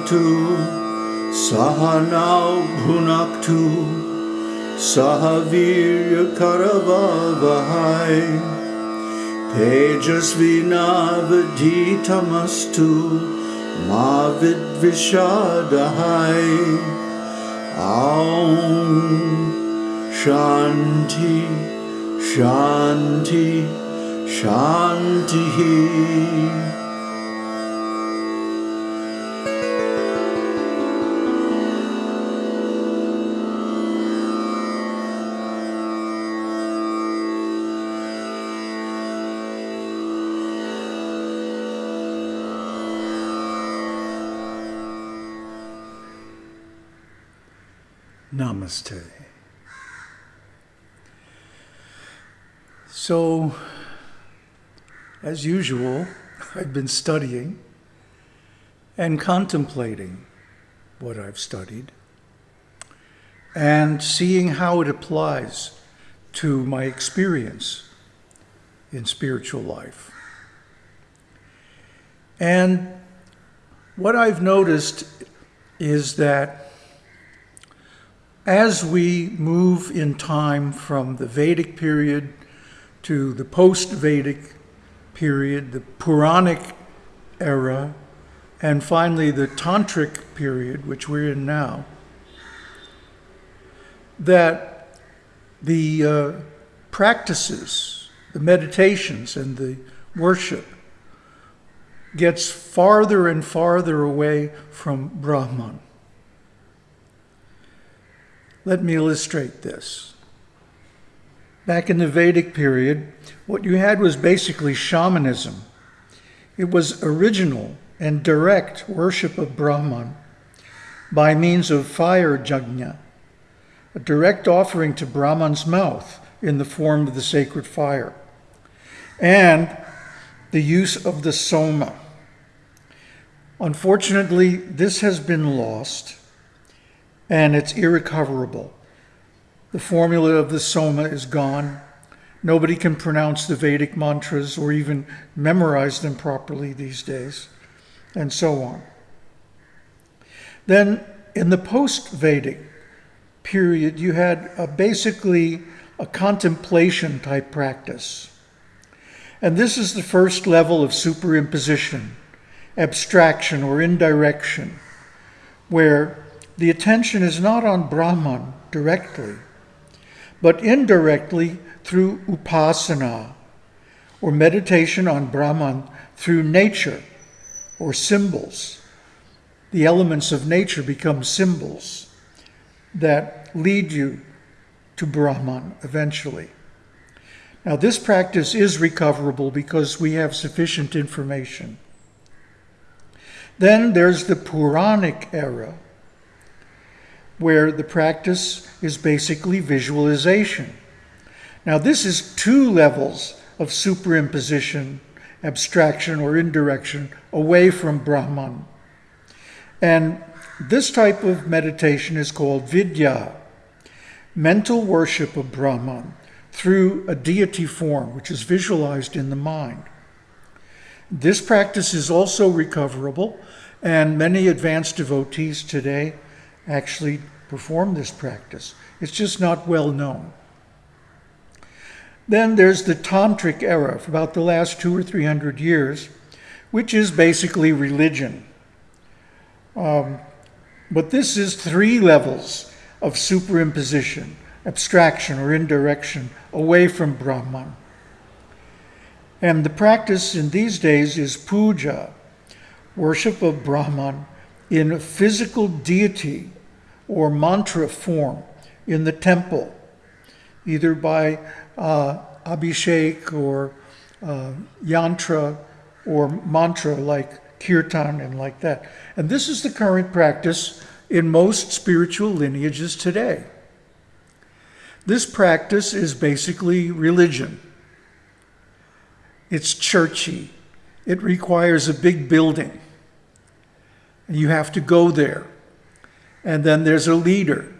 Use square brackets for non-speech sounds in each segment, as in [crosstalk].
भवतु सहनौ भुनक्तु सह वीर्यकरवहै तेजस्विनावधीतमस्तु मा विद्विषादहै ॐ शान्ति शान्ति शान्तिः Namaste. So, as usual, I've been studying and contemplating what I've studied and seeing how it applies to my experience in spiritual life. And what I've noticed is that as we move in time from the Vedic period to the post Vedic period, the Puranic era, and finally the Tantric period, which we're in now, that the uh, practices, the meditations, and the worship gets farther and farther away from Brahman. Let me illustrate this. Back in the Vedic period, what you had was basically shamanism. It was original and direct worship of Brahman by means of fire yajna, a direct offering to Brahman's mouth in the form of the sacred fire, and the use of the soma. Unfortunately, this has been lost and it's irrecoverable. The formula of the Soma is gone. Nobody can pronounce the Vedic mantras or even memorize them properly these days, and so on. Then, in the post Vedic period, you had a basically a contemplation type practice. And this is the first level of superimposition, abstraction, or indirection, where the attention is not on Brahman directly, but indirectly through upasana, or meditation on Brahman through nature or symbols. The elements of nature become symbols that lead you to Brahman eventually. Now, this practice is recoverable because we have sufficient information. Then there's the Puranic era, where the practice is basically visualization. Now, this is two levels of superimposition, abstraction, or indirection away from Brahman. And this type of meditation is called vidya, mental worship of Brahman through a deity form, which is visualized in the mind. This practice is also recoverable, and many advanced devotees today actually perform this practice. It's just not well known. Then there's the Tantric era for about the last two or three hundred years, which is basically religion. Um, but this is three levels of superimposition, abstraction, or indirection away from Brahman. And the practice in these days is puja, worship of Brahman in physical deity or mantra form in the temple, either by uh, abhishek or uh, yantra or mantra like kirtan and like that. And this is the current practice in most spiritual lineages today. This practice is basically religion. It's churchy. It requires a big building. And you have to go there. And then there's a leader,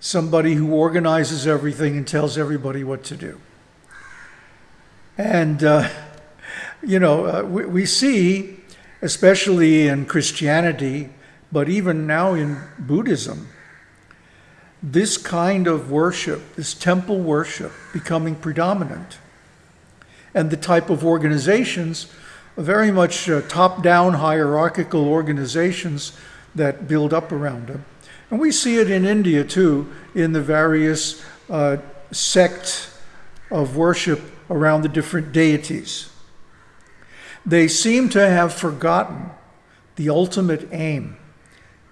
somebody who organizes everything and tells everybody what to do. And, uh, you know, uh, we, we, see especially in Christianity, but even now in Buddhism, this kind of worship, this temple worship, becoming predominant. And the type of organizations, very much uh, top down hierarchical organizations that build up around them. And we see it in India too, in the various uh, sects of worship around the different deities. They seem to have forgotten the ultimate aim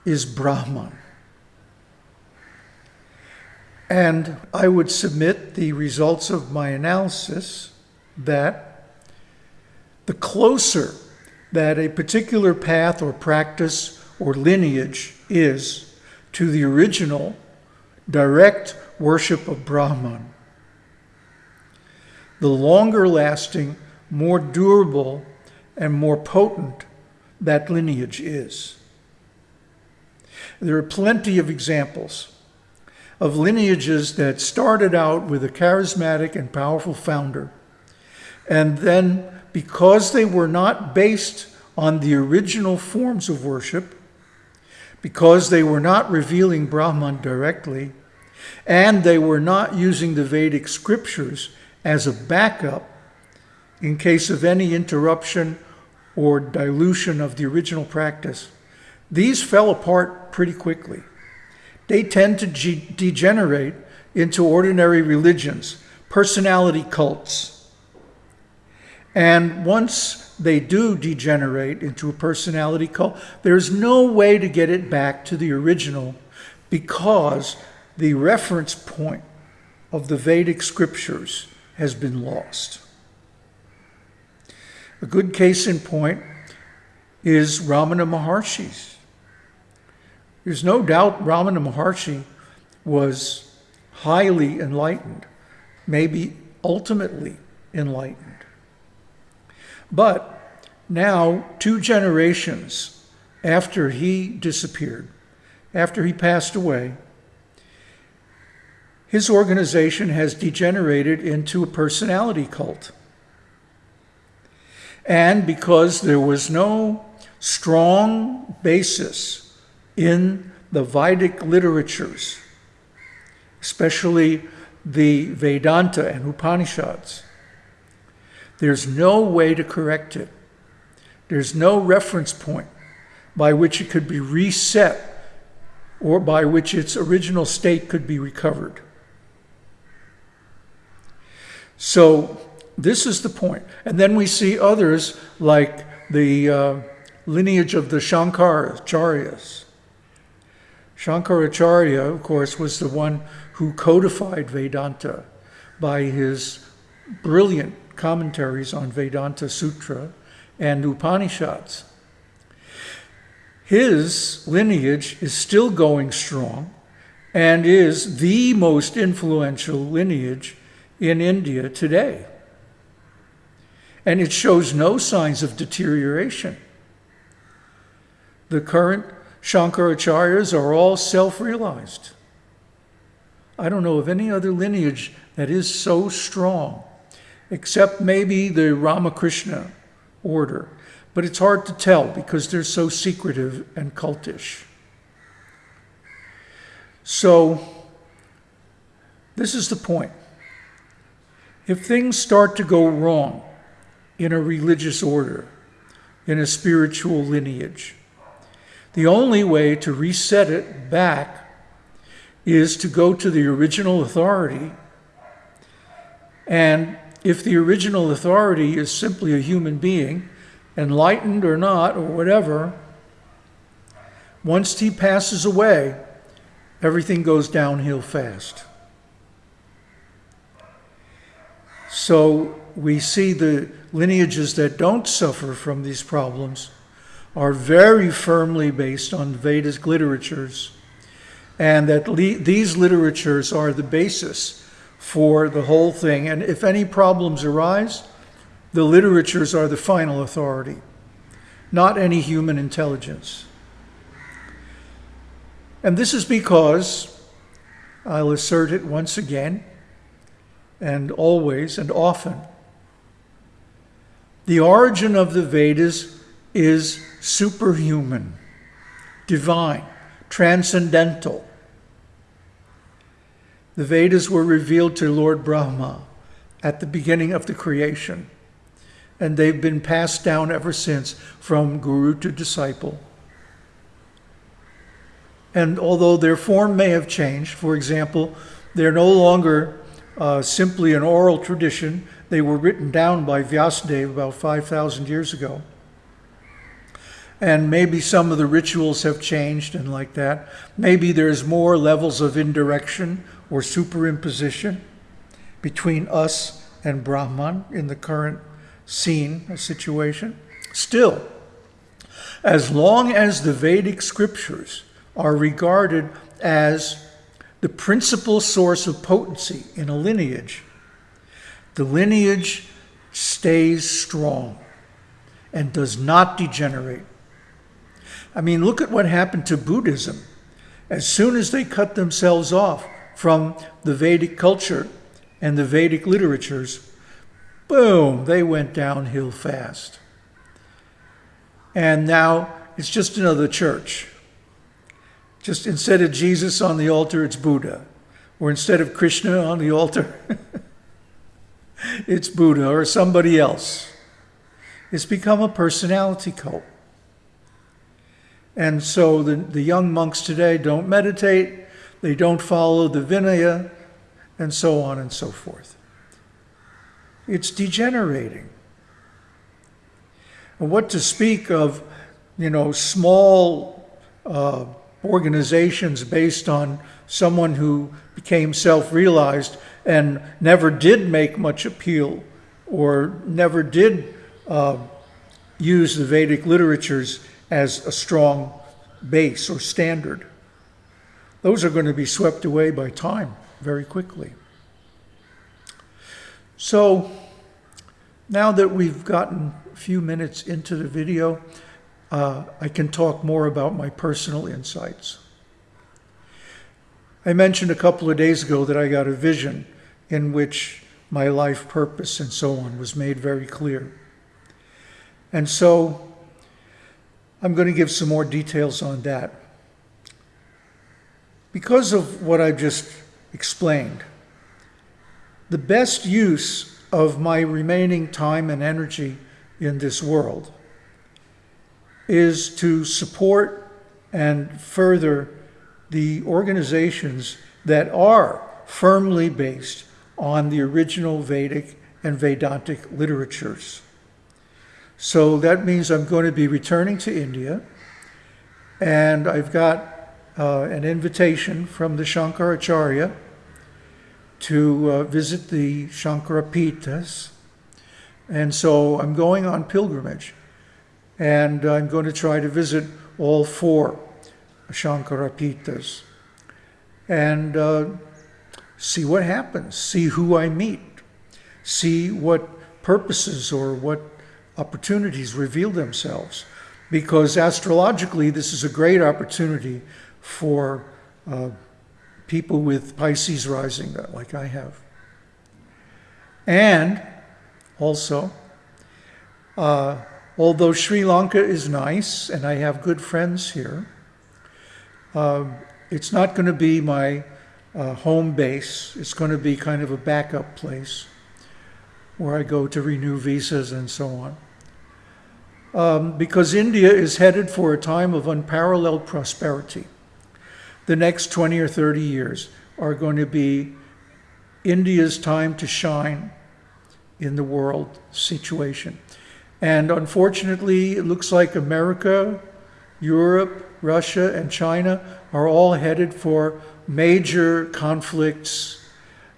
is Brahman. And I would submit the results of my analysis that the closer that a particular path or practice or lineage is to the original direct worship of Brahman, the longer lasting, more durable, and more potent that lineage is. There are plenty of examples of lineages that started out with a charismatic and powerful founder. And then, because they were not based on the original forms of worship, because they were not revealing Brahman directly, and they were not using the Vedic scriptures as a backup in case of any interruption or dilution of the original practice, these fell apart pretty quickly they tend to ge- degenerate into ordinary religions, personality cults. And once they do degenerate into a personality cult, there's no way to get it back to the original because the reference point of the Vedic scriptures has been lost. A good case in point is Ramana Maharshi's there's no doubt Ramana Maharshi was highly enlightened, maybe ultimately enlightened. But now, two generations after he disappeared, after he passed away, his organization has degenerated into a personality cult. And because there was no strong basis in the Vedic literatures, especially the Vedanta and Upanishads. There's no way to correct it. There's no reference point by which it could be reset or by which its original state could be recovered. So, this is the point. And then we see others like the uh, lineage of the Shankaracharyas Shankaracharya, of course, was the one who codified Vedanta by his brilliant commentaries on Vedanta Sutra and Upanishads. His lineage is still going strong and is the most influential lineage in India today. And it shows no signs of deterioration. The current Shankaracharyas are all self realized. I don't know of any other lineage that is so strong, except maybe the Ramakrishna order. But it's hard to tell because they're so secretive and cultish. So, this is the point. If things start to go wrong in a religious order, in a spiritual lineage, the only way to reset it back is to go to the original authority. And if the original authority is simply a human being, enlightened or not, or whatever, once he passes away, everything goes downhill fast. So we see the lineages that don't suffer from these problems are very firmly based on Vedic literatures, and that these literatures are the basis for the whole thing. And if any problems arise, the literatures are the final authority, not any human intelligence. And this is because, I'll assert it once again, and always and often, the origin of the Vedas is superhuman, divine, transcendental. The Vedas were revealed to Lord Brahma at the beginning of the creation, and they've been passed down ever since from guru to disciple. And although their form may have changed, for example, they're no longer uh, simply an oral tradition, they were written down by Vyasadeva about 5,000 years ago. And maybe some of the rituals have changed and like that. Maybe there's more levels of indirection or superimposition between us and Brahman in the current scene or situation. Still, as long as the Vedic scriptures are regarded as the principal source of potency in a lineage, the lineage stays strong and does not degenerate. I mean, look at what happened to Buddhism. As soon as they cut themselves off from the Vedic culture and the Vedic literatures, boom, they went downhill fast. And now it's just another church. Just instead of Jesus on the altar, it's Buddha. Or instead of Krishna on the altar, [laughs] it's Buddha or somebody else. It's become a personality cult. And so the, the young monks today don't meditate, they don't follow the Vinaya, and so on and so forth. It's degenerating. And what to speak of, you know, small uh, organizations based on someone who became self realized and never did make much appeal or never did uh, use the Vedic literatures as a strong base or standard. Those are going to be swept away by time very quickly. So now that we've gotten a few minutes into the video, uh, I can talk more about my personal insights. I mentioned a couple of days ago that I got a vision in which my life purpose and so on was made very clear. And so I'm going to give some more details on that. Because of what I've just explained, the best use of my remaining time and energy in this world is to support and further the organizations that are firmly based on the original Vedic and Vedantic literatures. So that means I'm going to be returning to India, and I've got uh, an invitation from the Shankaracharya to uh, visit the Shankarapitas. And so I'm going on pilgrimage. And I'm going to try to visit all four Shankarapitas and uh, see what happens, see who I meet, see what purposes or what opportunities reveal themselves. Because astrologically, this is a great opportunity for uh, people with Pisces rising, like I have. And also, uh, although Sri Lanka is nice and I have good friends here, uh, it's not going to be my uh, home base. It's going to be kind of a backup place where I go to renew visas and so on. Um, because India is headed for a time of unparalleled prosperity. The next 20 or 30 years are going to be India's time to shine in the world situation. And unfortunately, it looks like America, Europe, Russia, and China are all headed for major conflicts,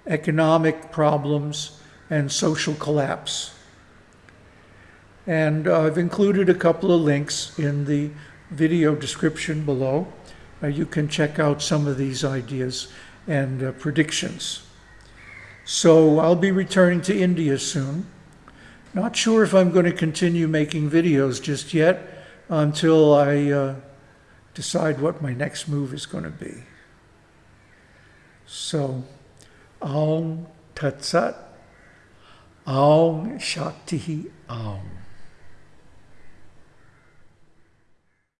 economic problems, and social collapse. And I've included a couple of links in the video description below. Uh, you can check out some of these ideas and uh, predictions. So I'll be returning to India soon. Not sure if I'm going to continue making videos just yet until I uh, decide what my next move is going to be. So, Aum Tat Sat, Aum Shakti Aum.